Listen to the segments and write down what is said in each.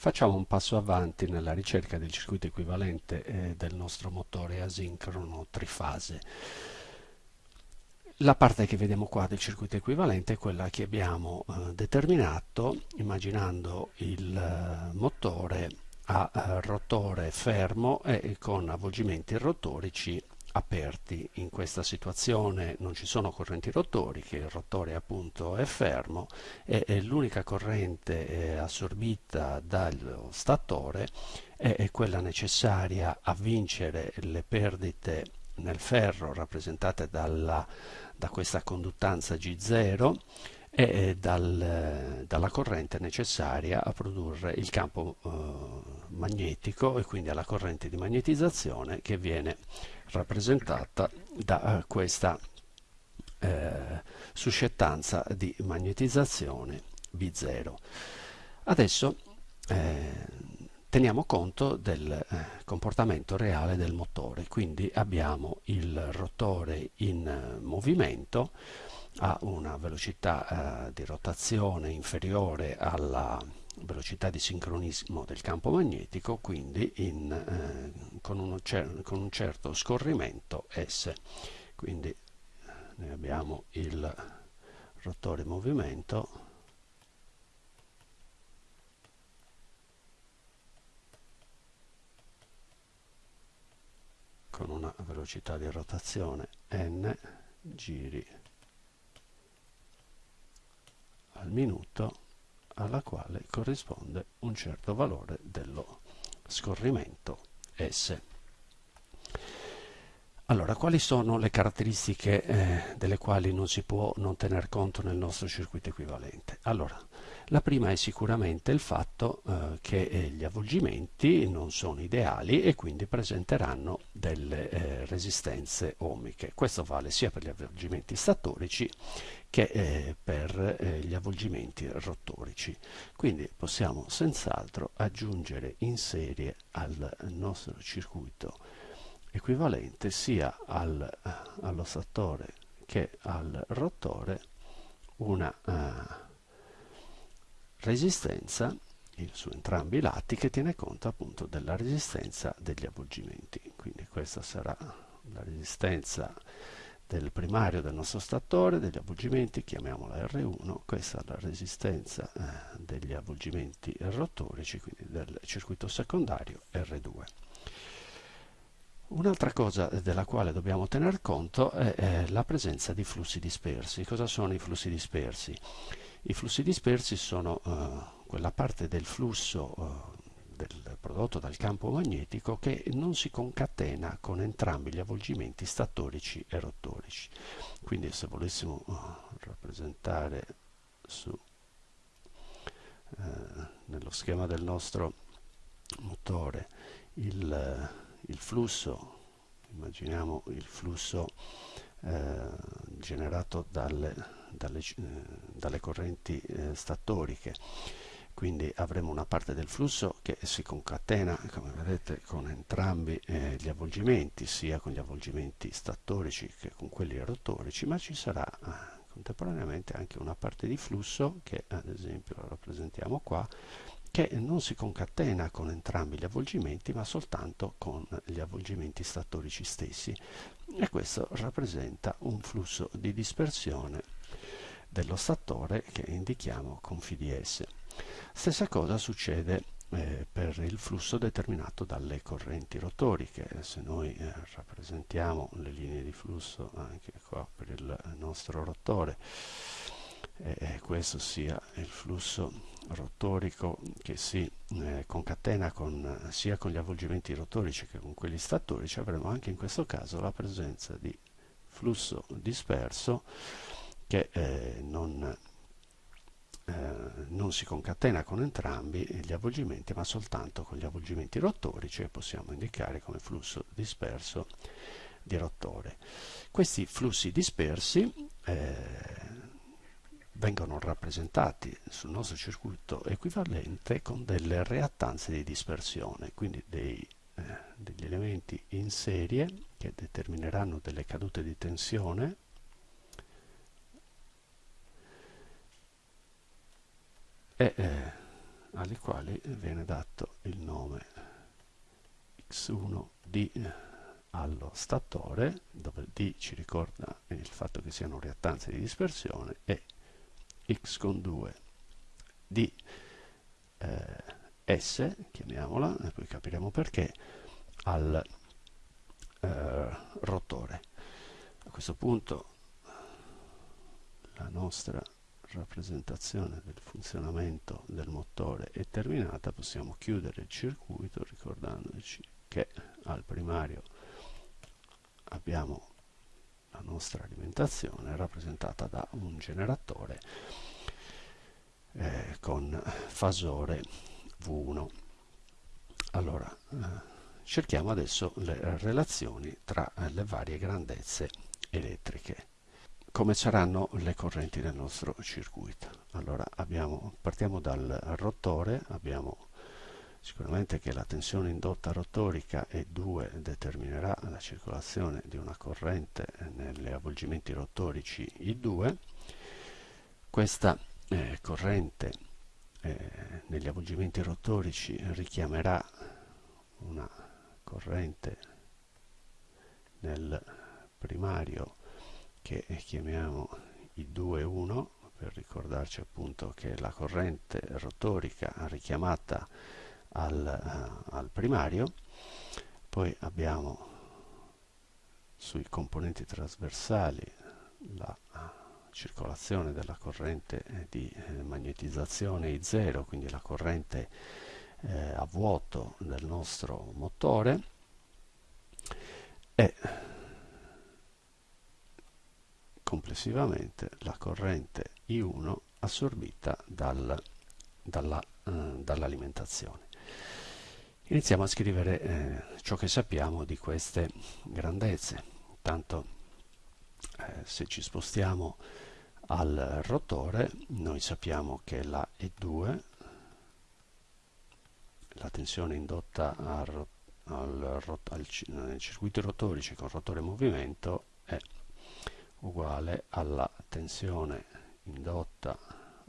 Facciamo un passo avanti nella ricerca del circuito equivalente eh, del nostro motore asincrono trifase. La parte che vediamo qua del circuito equivalente è quella che abbiamo eh, determinato immaginando il eh, motore a eh, rotore fermo e con avvolgimenti rotorici aperti in questa situazione. Non ci sono correnti rotori il rotore appunto è fermo e, l'unica corrente eh, assorbita dallo statore è, quella necessaria a vincere le perdite nel ferro rappresentate dalla, da questa conduttanza G0 e dal, dalla corrente necessaria a produrre il campo eh, magnetico e quindi alla corrente di magnetizzazione che viene rappresentata da uh, questa eh, suscettanza di magnetizzazione B0. Adesso eh, teniamo conto del eh, comportamento reale del motore, quindi abbiamo il rotore in eh, movimento a una velocità eh, di rotazione inferiore alla velocità di sincronismo del campo magnetico, quindi in, eh, con, cer con, un certo scorrimento S. Quindi eh, noi abbiamo il rotore in movimento con una velocità di rotazione n giri al minuto alla quale corrisponde un certo valore dello scorrimento S. Allora, quali sono le caratteristiche eh, delle quali non si può non tener conto nel nostro circuito equivalente? Allora, la prima è sicuramente il fatto eh, che eh, gli avvolgimenti non sono ideali e quindi presenteranno delle eh, resistenze ohmiche. Questo vale sia per gli avvolgimenti statorici che eh, per eh, gli avvolgimenti rotorici. Quindi possiamo senz'altro aggiungere in serie al nostro circuito equivalente sia al, eh, allo statore che al rotore una uh, resistenza su entrambi i lati che tiene conto appunto della resistenza degli avvolgimenti. Quindi questa sarà la resistenza del primario del nostro statore, degli avvolgimenti, chiamiamola R1, questa è la resistenza eh, degli avvolgimenti rotorici, quindi del circuito secondario R2. Un'altra cosa della quale dobbiamo tener conto è, la presenza di flussi dispersi. Cosa sono i flussi dispersi? I flussi dispersi sono eh, quella parte del flusso eh, prodotto dal campo magnetico che non si concatena con entrambi gli avvolgimenti statorici e rotorici. Quindi se volessimo uh, rappresentare su, uh, nello schema del nostro motore il, il flusso, immaginiamo il flusso uh, generato dalle, dalle, dalle correnti statoriche quindi avremo una parte del flusso che si concatena come vedete con entrambi eh, gli avvolgimenti sia con gli avvolgimenti statorici che con quelli rotorici ma ci sarà eh, contemporaneamente anche una parte di flusso che ad esempio rappresentiamo qua che non si concatena con entrambi gli avvolgimenti ma soltanto con gli avvolgimenti statorici stessi e questo rappresenta un flusso di dispersione dello statore che indichiamo con FDS. Stessa cosa succede eh, per il flusso determinato dalle correnti rotoriche. Se noi eh, rappresentiamo le linee di flusso anche qua per il nostro rotore, e questo sia il flusso rotorico che si eh, concatena con, sia con gli avvolgimenti rotorici che con quelli statorici, avremo anche in questo caso la presenza di flusso disperso che eh, non eh, non si concatena con entrambi gli avvolgimenti ma soltanto con gli avvolgimenti rotorici e possiamo indicare come flusso disperso di rotore. Questi flussi dispersi eh, vengono rappresentati sul nostro circuito equivalente con delle reattanze di dispersione, quindi dei, eh, degli elementi in serie che determineranno delle cadute di tensione e eh, alle quali viene dato il nome x1d allo statore, dove d ci ricorda il fatto che siano reattanze di dispersione, e x con 2 di eh, S, chiamiamola, e poi capiremo perché, al eh, rotore. A questo punto la nostra rappresentazione del funzionamento del motore è terminata, possiamo chiudere il circuito ricordandoci che al primario abbiamo la nostra alimentazione rappresentata da un generatore eh, con fasore V1. Allora, eh, cerchiamo adesso le relazioni tra le varie grandezze elettriche. Come saranno le correnti nel nostro circuito? Allora, abbiamo, partiamo dal rotore, abbiamo sicuramente che la tensione indotta rotorica E2 determinerà la circolazione di una corrente negli avvolgimenti rotorici I2. Questa eh, corrente eh, negli avvolgimenti rotorici richiamerà una corrente nel primario che chiamiamo I2-1 per ricordarci appunto che la corrente rotorica richiamata al, uh, al primario poi abbiamo sui componenti trasversali la circolazione della corrente eh, di eh, magnetizzazione I0, quindi la corrente eh, a vuoto del nostro motore e complessivamente la corrente I1 assorbita dal, dalla, eh, dall'alimentazione. Iniziamo a scrivere eh, ciò che sappiamo di queste grandezze. Intanto eh, se ci spostiamo al rotore noi sappiamo che la E2 la tensione indotta al, al, al, nel circuito rotorici con rotore in movimento è uguale alla tensione indotta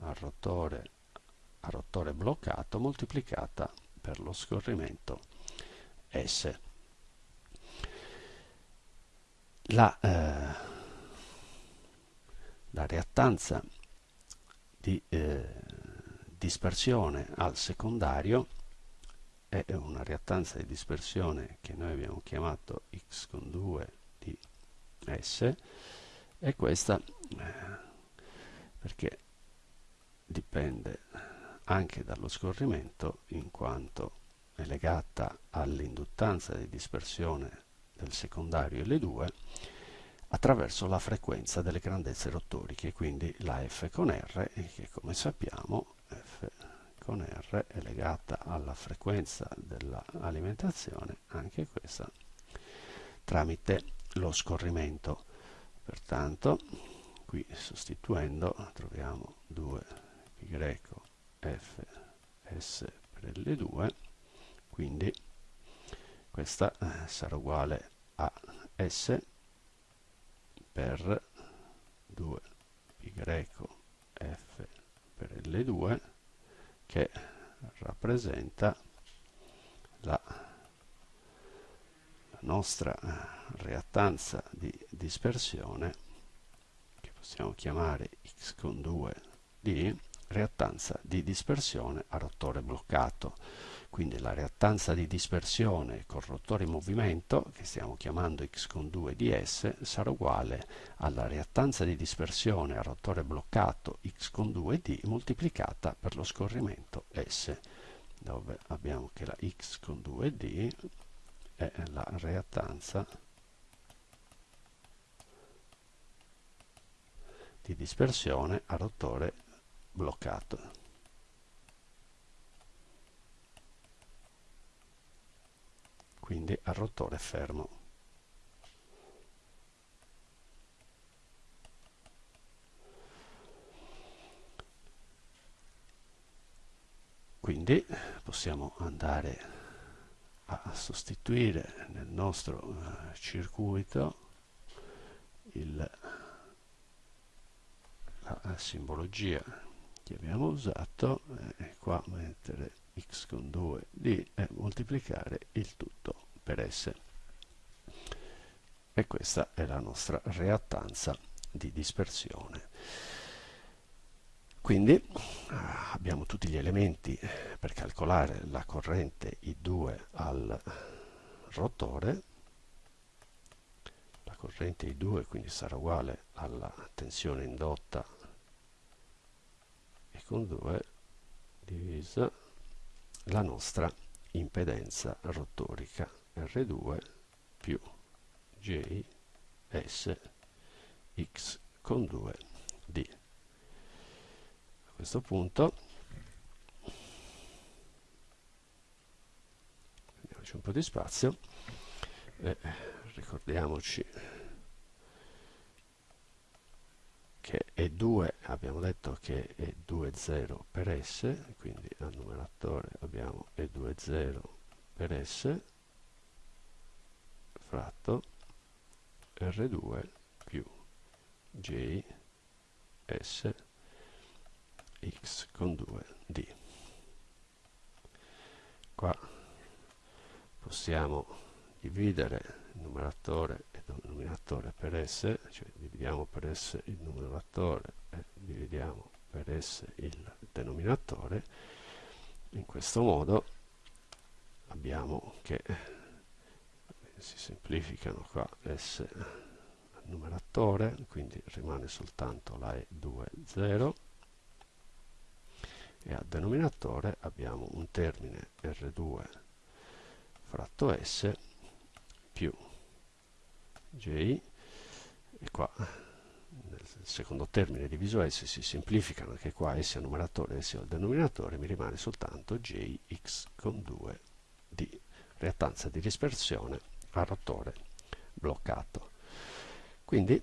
al rotore a rotore bloccato moltiplicata per lo scorrimento S. La eh, la reattanza di eh, dispersione al secondario è una reattanza di dispersione che noi abbiamo chiamato x con 2 di S e questa perché dipende anche dallo scorrimento in quanto è legata all'induttanza di dispersione del secondario L2 attraverso la frequenza delle grandezze rottoriche, quindi la F con R, che come sappiamo F con R è legata alla frequenza dell'alimentazione, anche questa tramite lo scorrimento. Pertanto, qui sostituendo troviamo 2 pi greco F S per L2, quindi questa eh, sarà uguale a S per 2 pi f per L2 che rappresenta la nostra reattanza di dispersione che possiamo chiamare x con 2 di reattanza di dispersione a rotore bloccato. Quindi la reattanza di dispersione col rotore in movimento, che stiamo chiamando x con 2 ds, sarà uguale alla reattanza di dispersione a rotore bloccato x con 2d moltiplicata per lo scorrimento s, dove abbiamo che la x con 2d è la reattanza di dispersione a rotore bloccato. quindi al rotore fermo. Quindi possiamo andare a sostituire nel nostro uh, circuito il, la, simbologia che abbiamo usato eh, qua mettere x con 2 d e moltiplicare il tutto per s. E questa è la nostra reattanza di dispersione quindi ah, abbiamo tutti gli elementi per calcolare la corrente I2 al rotore la corrente I2 quindi sarà uguale alla tensione indotta E con 2 divisa la nostra impedenza rotorica R2 più J S X con 2 D. Questo punto. Prendiamoci un po' di spazio. E ricordiamoci che E2 abbiamo detto che è 2 0 per S quindi al numeratore abbiamo E2 0 per S fratto R2 più J S X con 2 D. Qua possiamo dividere il numeratore e il denominatore per S cioè dividiamo per S il numeratore e dividiamo per S il denominatore. In questo modo abbiamo che si semplificano qua S al numeratore quindi rimane soltanto la E2 0 e al denominatore abbiamo un termine R2 fratto S più J. E qua nel secondo termine diviso S si semplificano anche qua S al numeratore e S al denominatore mi rimane soltanto Jx con 2 di reattanza di dispersione a rotore bloccato. Quindi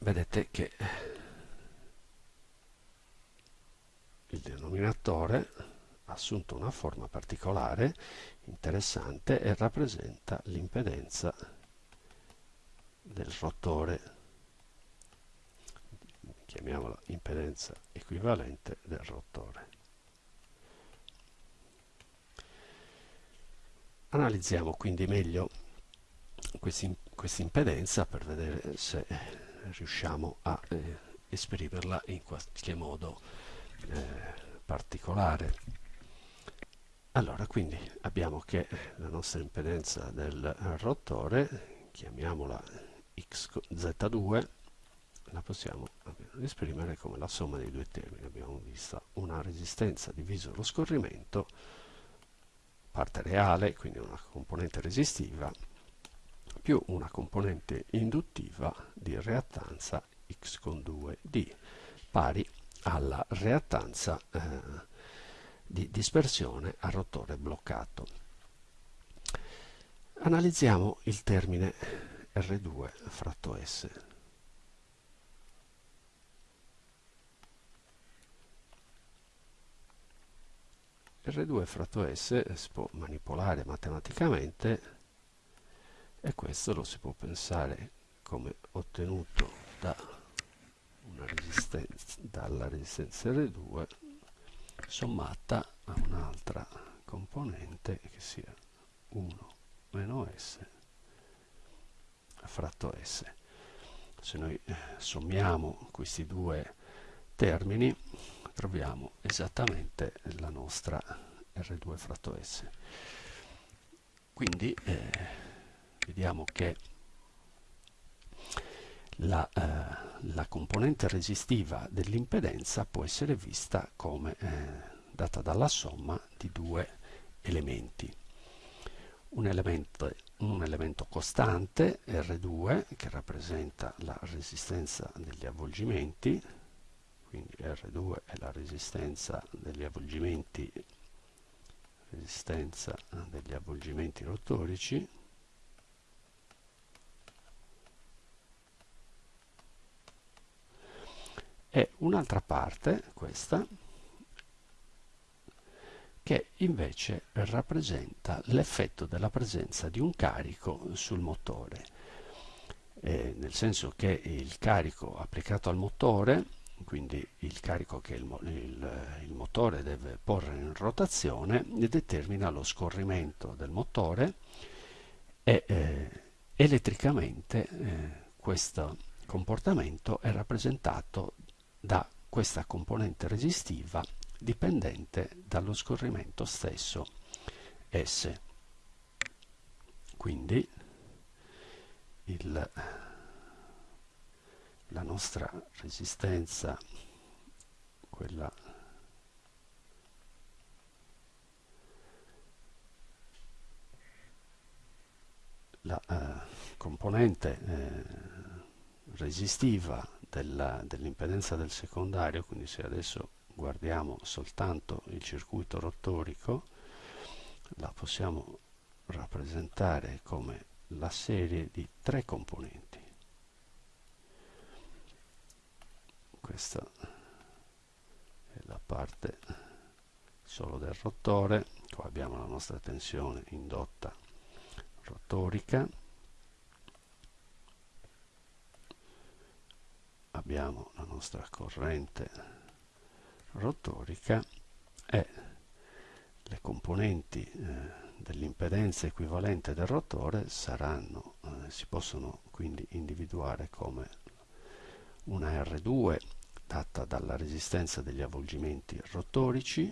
vedete che il denominatore ha assunto una forma particolare interessante e rappresenta l'impedenza del rotore chiamiamola impedenza equivalente del rotore. Analizziamo quindi meglio questa impedenza per vedere se riusciamo a eh, esprimerla in qualche modo eh, particolare. Allora, quindi abbiamo che la nostra impedenza del rotore, chiamiamola XZ2, la possiamo esprimere come la somma dei due termini. Abbiamo visto una resistenza diviso lo scorrimento parte reale, quindi una componente resistiva, più una componente induttiva di reattanza x con 2d, pari alla reattanza eh, di dispersione a rotore bloccato. Analizziamo il termine R2 fratto S. R2 fratto S si può manipolare matematicamente e questo lo si può pensare come ottenuto da resistenza, dalla resistenza R2 sommata a un'altra componente che sia 1 meno S fratto S. Se noi eh, sommiamo questi due termini troviamo esattamente la nostra R2 fratto S. Quindi eh, vediamo che la, eh, la, componente resistiva dell'impedenza può essere vista come eh, data dalla somma di due elementi. Un elemento, un elemento costante, R2, che rappresenta la resistenza degli avvolgimenti, quindi R2 è la resistenza degli avvolgimenti resistenza degli avvolgimenti rotorici e un'altra parte questa che invece rappresenta l'effetto della presenza di un carico sul motore. Eh, nel senso che il carico applicato al motore quindi il carico che il, il, il, motore deve porre in rotazione determina lo scorrimento del motore e eh, elettricamente eh, questo comportamento è rappresentato da questa componente resistiva dipendente dallo scorrimento stesso S. Quindi il, la nostra resistenza, quella la eh, componente eh, resistiva dell'impedenza del secondario, quindi se adesso guardiamo soltanto il circuito rottorico, la possiamo rappresentare come la serie di tre componenti. Questa è la parte solo del rotore, qua abbiamo la nostra tensione indotta rotorica, abbiamo la nostra corrente rotorica e le componenti eh, dell'impedenza equivalente del rotore saranno, eh, si possono quindi individuare come una R2 data dalla resistenza degli avvolgimenti rotorici,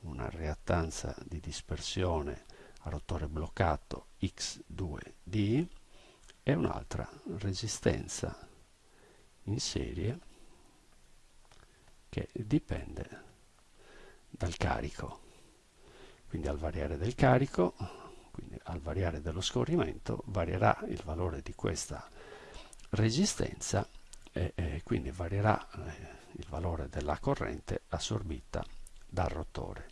una reattanza di dispersione a rotore bloccato X2D e un'altra resistenza in serie che dipende dal carico quindi al variare del carico, quindi al variare dello scorrimento, varierà il valore di questa resistenza e, e quindi varierà eh, il valore della corrente assorbita dal rotore.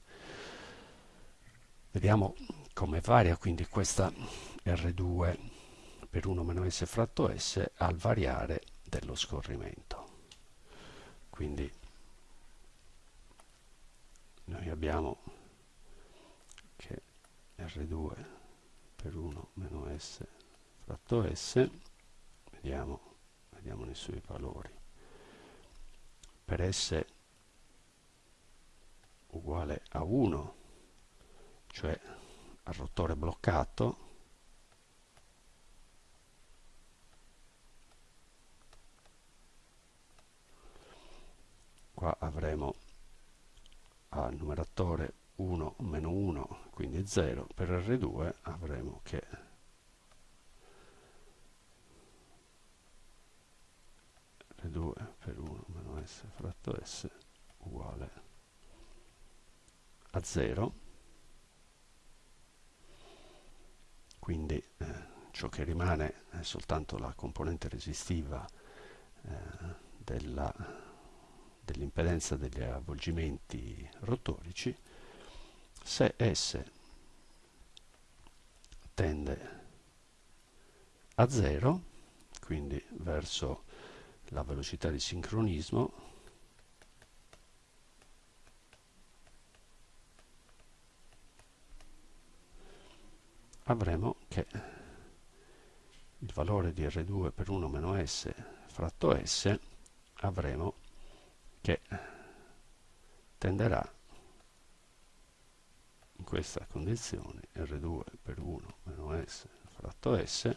Vediamo come varia quindi questa R2 per 1 meno S fratto S al variare dello scorrimento. Quindi noi abbiamo R2 per 1 meno S fratto S, vediamo, vediamo i suoi valori. Per S uguale a 1, cioè al rotore bloccato, qua avremo al numeratore 1 meno 1 quindi 0 per R2 avremo che R2 per 1 meno S fratto S uguale a 0 quindi eh, ciò che rimane è soltanto la componente resistiva eh, dell'impedenza degli avvolgimenti rotorici se S tende a 0, quindi verso la velocità di sincronismo, avremo che il valore di R2 per 1 meno S fratto S avremo che tenderà in questa condizione R2 per 1 meno S fratto S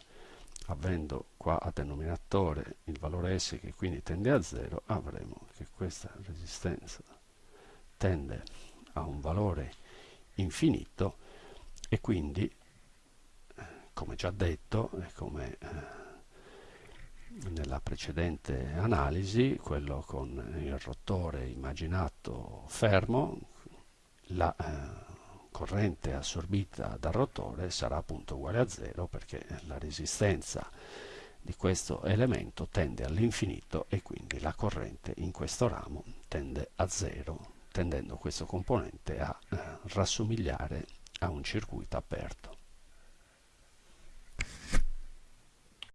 avendo qua a denominatore il valore S che quindi tende a 0 avremo che questa resistenza tende a un valore infinito e quindi come già detto e come eh, nella precedente analisi quello con il rotore immaginato fermo la eh, corrente assorbita dal rotore sarà appunto uguale a zero perché la resistenza di questo elemento tende all'infinito e quindi la corrente in questo ramo tende a zero tendendo questo componente a eh, rassomigliare a un circuito aperto.